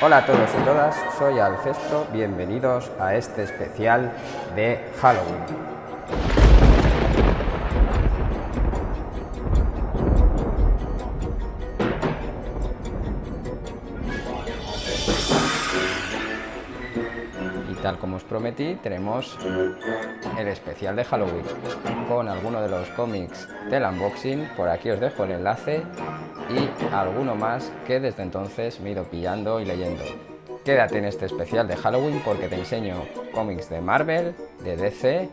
Hola a todos y todas, soy Alcestro, bienvenidos a este especial de Halloween. Como os prometí, tenemos el especial de Halloween con algunos de los cómics del unboxing. Por aquí os dejo el enlace y alguno más que desde entonces me he ido pillando y leyendo. Quédate en este especial de Halloween porque te enseño cómics de Marvel, de DC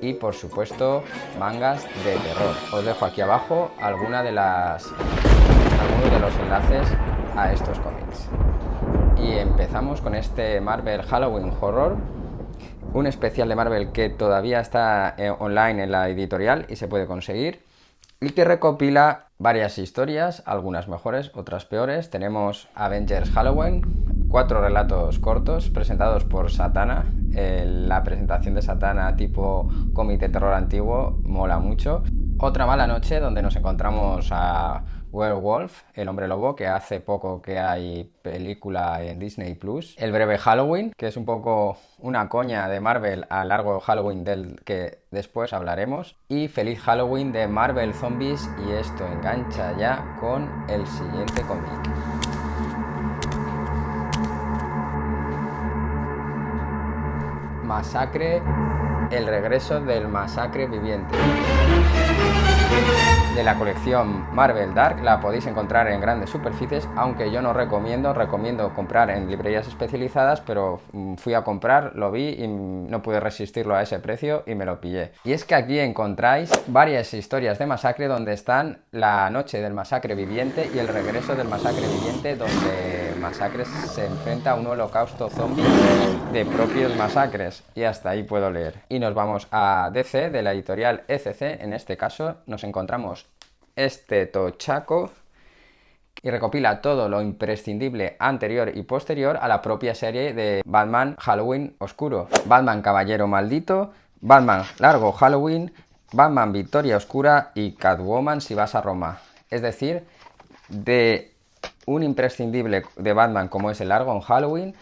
y por supuesto mangas de terror. Os dejo aquí abajo alguna de las, algunos de los enlaces a estos cómics y empezamos con este Marvel Halloween Horror un especial de Marvel que todavía está eh, online en la editorial y se puede conseguir y que recopila varias historias, algunas mejores, otras peores. Tenemos Avengers Halloween, cuatro relatos cortos presentados por Satana. la presentación de Satana tipo cómic terror antiguo mola mucho. Otra mala noche donde nos encontramos a Werewolf, El Hombre Lobo, que hace poco que hay película en Disney+. Plus. El Breve Halloween, que es un poco una coña de Marvel a largo Halloween del que después hablaremos. Y Feliz Halloween de Marvel Zombies y esto engancha ya con el siguiente cómic. Masacre, el regreso del masacre viviente de la colección Marvel Dark la podéis encontrar en grandes superficies, aunque yo no recomiendo, recomiendo comprar en librerías especializadas, pero mm, fui a comprar, lo vi y no pude resistirlo a ese precio y me lo pillé. Y es que aquí encontráis varias historias de masacre donde están la noche del masacre viviente y el regreso del masacre viviente donde Masacres se enfrenta a un holocausto zombie de propios masacres y hasta ahí puedo leer. Y nos vamos a DC de la editorial ECC, en este caso nos encontramos este tochaco y recopila todo lo imprescindible anterior y posterior a la propia serie de Batman Halloween Oscuro. Batman Caballero Maldito, Batman Largo Halloween, Batman Victoria Oscura y Catwoman si vas a Roma. Es decir, de un imprescindible de Batman como es el Largo en Halloween,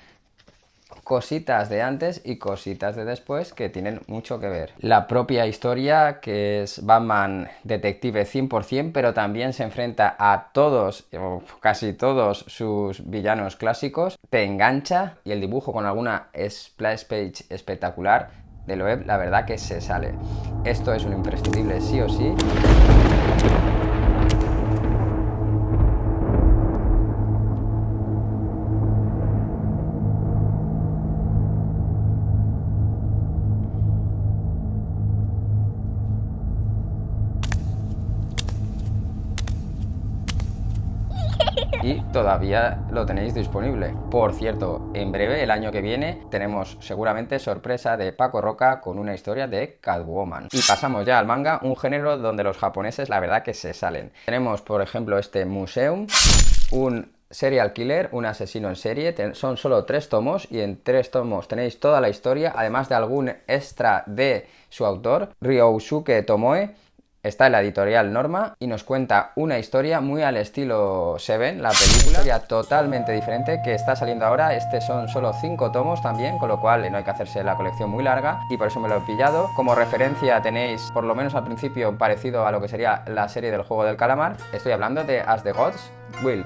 cositas de antes y cositas de después que tienen mucho que ver. La propia historia, que es Batman detective 100%, pero también se enfrenta a todos, o casi todos sus villanos clásicos, te engancha y el dibujo con alguna splash page espectacular de web, la verdad que se sale. Esto es un imprescindible sí o sí. Y todavía lo tenéis disponible. Por cierto, en breve, el año que viene, tenemos seguramente sorpresa de Paco Roca con una historia de Catwoman. Y pasamos ya al manga, un género donde los japoneses la verdad que se salen. Tenemos, por ejemplo, este Museum, un serial killer, un asesino en serie, son solo tres tomos y en tres tomos tenéis toda la historia, además de algún extra de su autor, Ryosuke Tomoe, está en la editorial Norma y nos cuenta una historia muy al estilo Seven, la película, ya totalmente diferente que está saliendo ahora. Este son solo cinco tomos también, con lo cual no hay que hacerse la colección muy larga y por eso me lo he pillado. Como referencia tenéis, por lo menos al principio, parecido a lo que sería la serie del juego del calamar. Estoy hablando de As the Gods Will.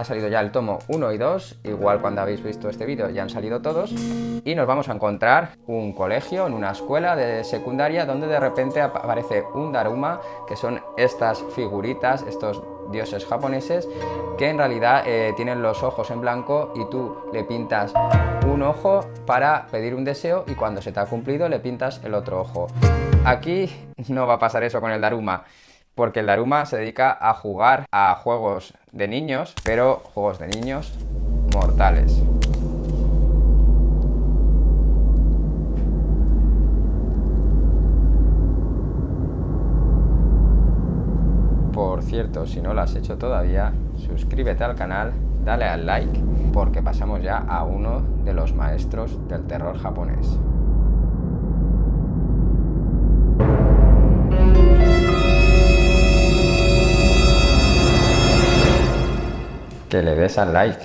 Ha salido ya el tomo 1 y 2, igual cuando habéis visto este vídeo ya han salido todos. Y nos vamos a encontrar un colegio, en una escuela de secundaria, donde de repente aparece un Daruma, que son estas figuritas, estos dioses japoneses, que en realidad eh, tienen los ojos en blanco y tú le pintas un ojo para pedir un deseo y cuando se te ha cumplido le pintas el otro ojo. Aquí no va a pasar eso con el Daruma porque el Daruma se dedica a jugar a juegos de niños, pero juegos de niños mortales. Por cierto, si no lo has hecho todavía, suscríbete al canal, dale al like, porque pasamos ya a uno de los maestros del terror japonés. Que le des al like.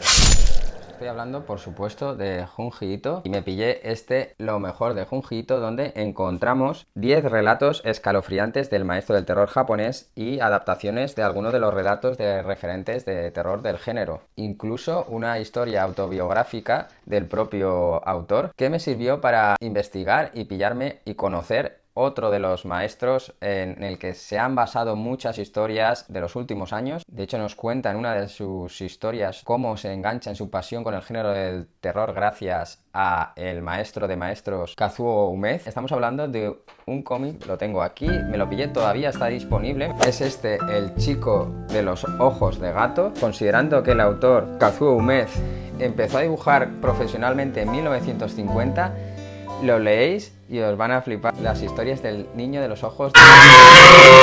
Estoy hablando, por supuesto, de Junji y me pillé este Lo mejor de Junji donde encontramos 10 relatos escalofriantes del maestro del terror japonés y adaptaciones de algunos de los relatos de referentes de terror del género. Incluso una historia autobiográfica del propio autor que me sirvió para investigar y pillarme y conocer otro de los maestros en el que se han basado muchas historias de los últimos años. De hecho, nos cuenta en una de sus historias cómo se engancha en su pasión con el género del terror gracias a el maestro de maestros Kazuo Umez. Estamos hablando de un cómic, lo tengo aquí, me lo pillé, todavía está disponible. Es este, El chico de los ojos de gato. Considerando que el autor Kazuo Umez empezó a dibujar profesionalmente en 1950, lo leéis y os van a flipar las historias del niño de los ojos.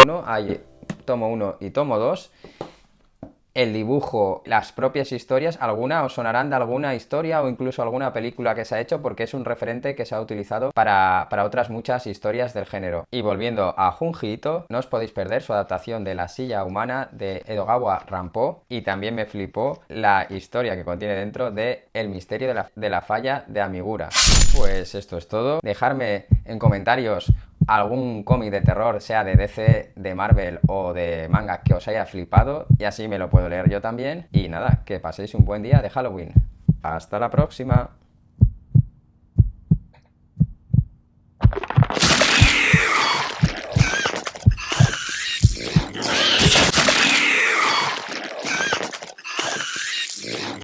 Uno, hay tomo 1 y tomo 2 el dibujo, las propias historias, alguna os sonarán de alguna historia o incluso alguna película que se ha hecho porque es un referente que se ha utilizado para, otras muchas historias del género. Y volviendo a Junji no os podéis perder su adaptación de La silla humana de Edogawa Rampo y también me flipó la historia que contiene dentro de El misterio de la, de la falla de Amigura. Pues esto es todo. Dejarme en comentarios algún cómic de terror, sea de DC, de Marvel o de manga que os haya flipado y así me lo puedo leer yo también. Y nada, que paséis un buen día de Halloween. Hasta la próxima.